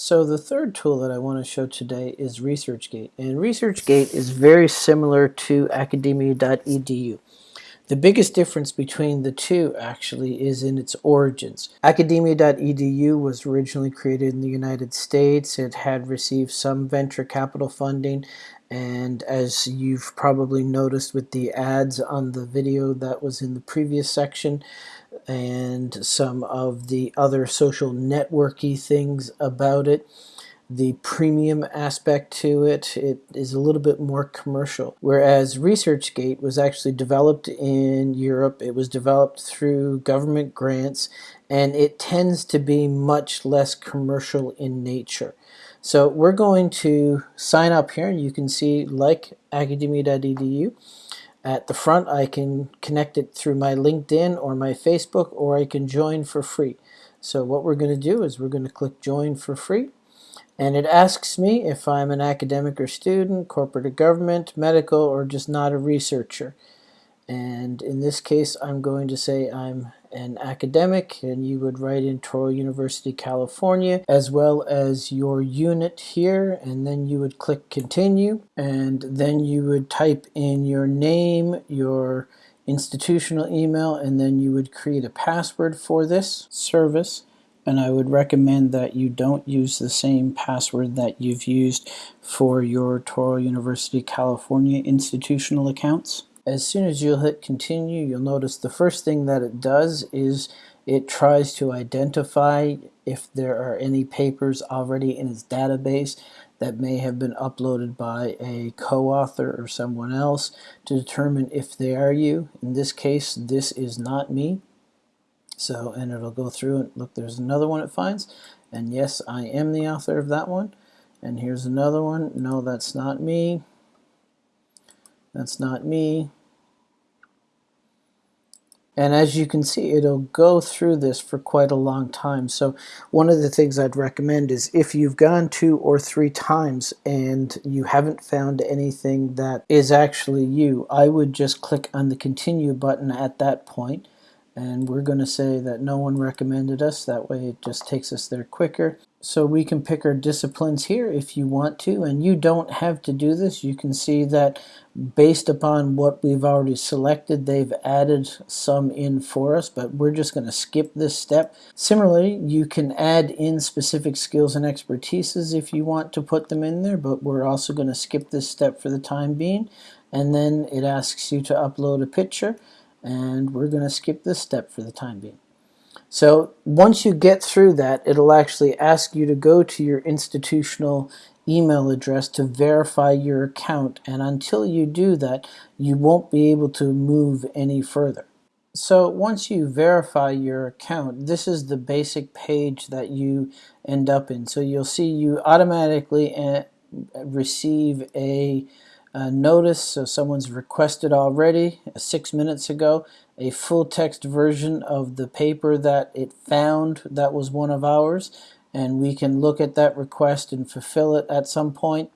So the third tool that I want to show today is ResearchGate. And ResearchGate is very similar to academia.edu. The biggest difference between the two actually is in its origins. Academia.edu was originally created in the United States. It had received some venture capital funding and as you've probably noticed with the ads on the video that was in the previous section, and some of the other social networky things about it. The premium aspect to it, it is a little bit more commercial. Whereas ResearchGate was actually developed in Europe, it was developed through government grants, and it tends to be much less commercial in nature. So we're going to sign up here, and you can see like academia.edu. At the front, I can connect it through my LinkedIn or my Facebook, or I can join for free. So what we're going to do is we're going to click join for free. And it asks me if I'm an academic or student, corporate or government, medical, or just not a researcher. And in this case, I'm going to say I'm an academic, and you would write in Touro University, California, as well as your unit here, and then you would click continue, and then you would type in your name, your institutional email, and then you would create a password for this service. And I would recommend that you don't use the same password that you've used for your Touro University, California institutional accounts as soon as you'll hit continue, you'll notice the first thing that it does is it tries to identify if there are any papers already in its database that may have been uploaded by a co-author or someone else to determine if they are you. In this case, this is not me. So, and it'll go through and look, there's another one it finds. And yes, I am the author of that one. And here's another one. No, that's not me. That's not me. And as you can see, it'll go through this for quite a long time. So one of the things I'd recommend is if you've gone two or three times and you haven't found anything that is actually you, I would just click on the continue button at that point. And we're going to say that no one recommended us. That way it just takes us there quicker. So we can pick our disciplines here if you want to. And you don't have to do this. You can see that based upon what we've already selected they've added some in for us but we're just going to skip this step similarly you can add in specific skills and expertises if you want to put them in there but we're also going to skip this step for the time being and then it asks you to upload a picture and we're going to skip this step for the time being. So once you get through that, it'll actually ask you to go to your institutional email address to verify your account and until you do that you won't be able to move any further. So once you verify your account, this is the basic page that you end up in. So you'll see you automatically eh, receive a notice, so someone's requested already uh, six minutes ago a full text version of the paper that it found that was one of ours and we can look at that request and fulfill it at some point.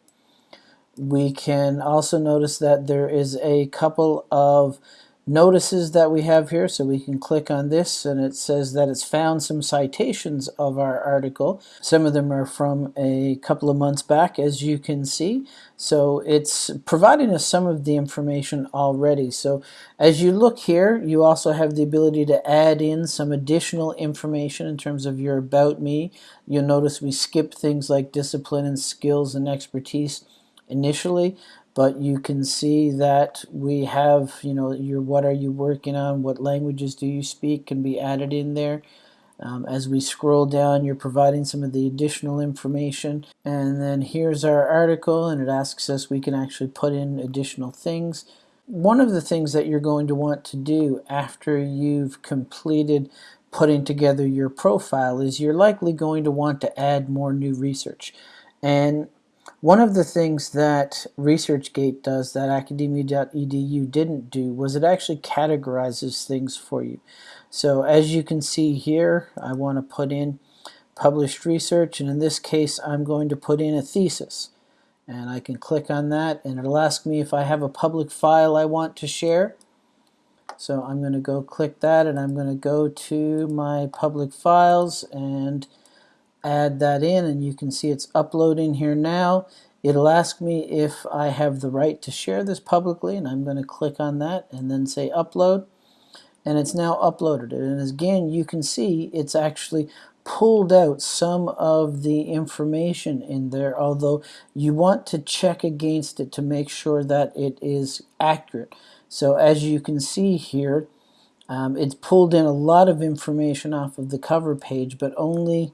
We can also notice that there is a couple of notices that we have here. So we can click on this and it says that it's found some citations of our article. Some of them are from a couple of months back as you can see. So it's providing us some of the information already. So as you look here you also have the ability to add in some additional information in terms of your about me. You'll notice we skip things like discipline and skills and expertise initially but you can see that we have you know your what are you working on? What languages do you speak can be added in there. Um, as we scroll down you're providing some of the additional information. And then here's our article and it asks us we can actually put in additional things. One of the things that you're going to want to do after you've completed putting together your profile is you're likely going to want to add more new research. And one of the things that ResearchGate does that academia.edu didn't do was it actually categorizes things for you. So as you can see here, I want to put in published research, and in this case, I'm going to put in a thesis. And I can click on that, and it'll ask me if I have a public file I want to share. So I'm going to go click that, and I'm going to go to my public files, and add that in and you can see it's uploading here now. It'll ask me if I have the right to share this publicly and I'm going to click on that and then say upload. And it's now uploaded. And again you can see it's actually pulled out some of the information in there although you want to check against it to make sure that it is accurate. So as you can see here um, it's pulled in a lot of information off of the cover page but only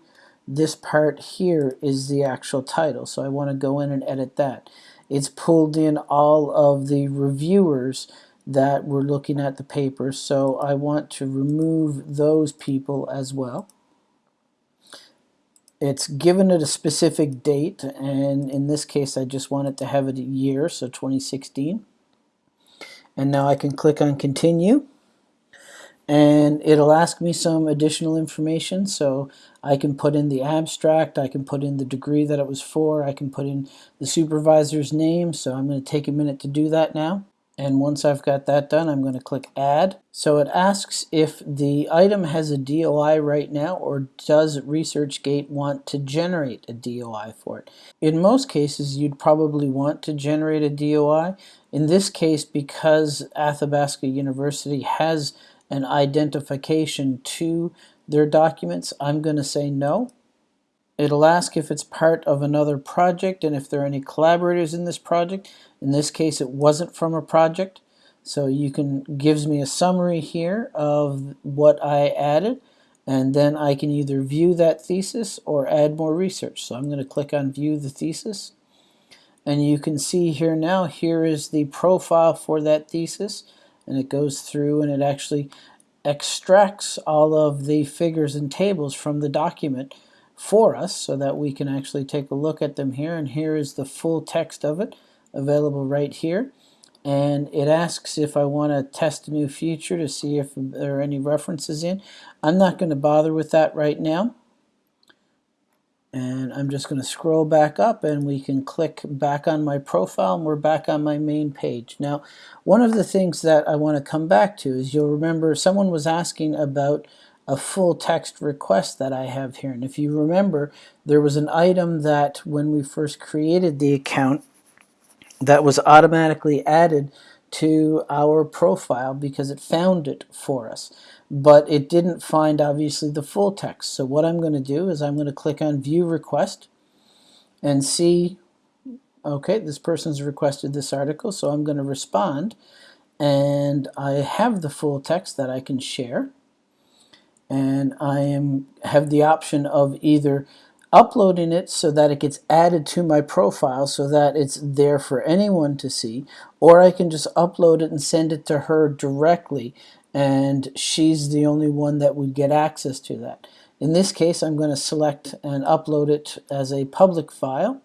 this part here is the actual title so I want to go in and edit that. It's pulled in all of the reviewers that were looking at the paper so I want to remove those people as well. It's given it a specific date and in this case I just want it to have it a year so 2016 and now I can click on continue and it'll ask me some additional information so I can put in the abstract I can put in the degree that it was for I can put in the supervisor's name so I'm going to take a minute to do that now and once I've got that done, I'm going to click Add. So it asks if the item has a DOI right now or does ResearchGate want to generate a DOI for it. In most cases, you'd probably want to generate a DOI. In this case, because Athabasca University has an identification to their documents, I'm going to say no. It'll ask if it's part of another project and if there are any collaborators in this project. In this case, it wasn't from a project. So you can gives me a summary here of what I added and then I can either view that thesis or add more research. So I'm going to click on view the thesis and you can see here now here is the profile for that thesis and it goes through and it actually extracts all of the figures and tables from the document for us so that we can actually take a look at them here. And here is the full text of it available right here. And it asks if I want to test a new feature to see if there are any references in. I'm not going to bother with that right now and I'm just going to scroll back up and we can click back on my profile and we're back on my main page. Now one of the things that I want to come back to is you'll remember someone was asking about a full text request that I have here. And if you remember, there was an item that when we first created the account that was automatically added to our profile because it found it for us. But it didn't find, obviously, the full text. So what I'm going to do is I'm going to click on View Request and see, okay, this person's requested this article, so I'm going to respond. And I have the full text that I can share and I am have the option of either uploading it so that it gets added to my profile so that it's there for anyone to see or I can just upload it and send it to her directly and she's the only one that would get access to that. In this case I'm going to select and upload it as a public file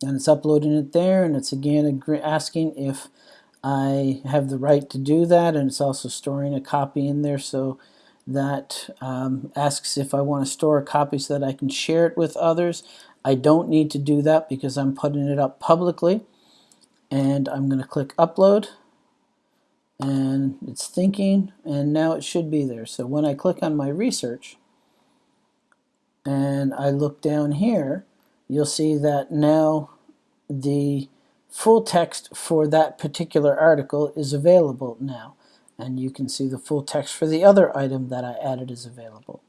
and it's uploading it there and it's again asking if I have the right to do that and it's also storing a copy in there so that um, asks if I want to store a copy so that I can share it with others. I don't need to do that because I'm putting it up publicly and I'm going to click upload and it's thinking and now it should be there. So when I click on my research and I look down here you'll see that now the full text for that particular article is available now. And you can see the full text for the other item that I added is available.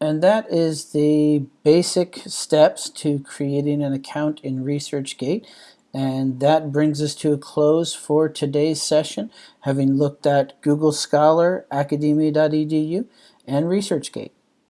And that is the basic steps to creating an account in ResearchGate. And that brings us to a close for today's session, having looked at Google Scholar, Academia.edu, and ResearchGate.